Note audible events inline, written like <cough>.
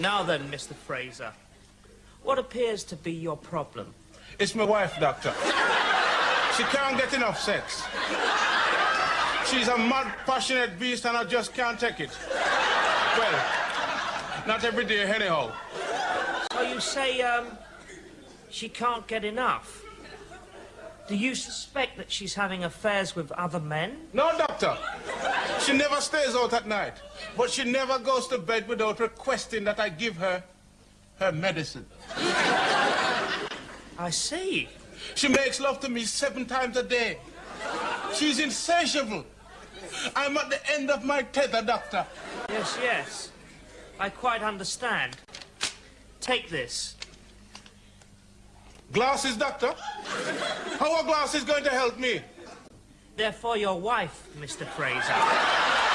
Now then, Mr. Fraser, what appears to be your problem? It's my wife, doctor. She can't get enough sex. She's a mad, passionate beast and I just can't take it. Well, not every day anyhow. So you say, um, she can't get enough? Do you suspect that she's having affairs with other men? No, doctor. She never stays out at night. But she never goes to bed without requesting that I give her her medicine. <laughs> I see. She makes love to me seven times a day. She's insatiable. I'm at the end of my tether, doctor. Yes, yes. I quite understand. Take this. Glasses, doctor? How are glasses going to help me? They're for your wife, Mr. Fraser.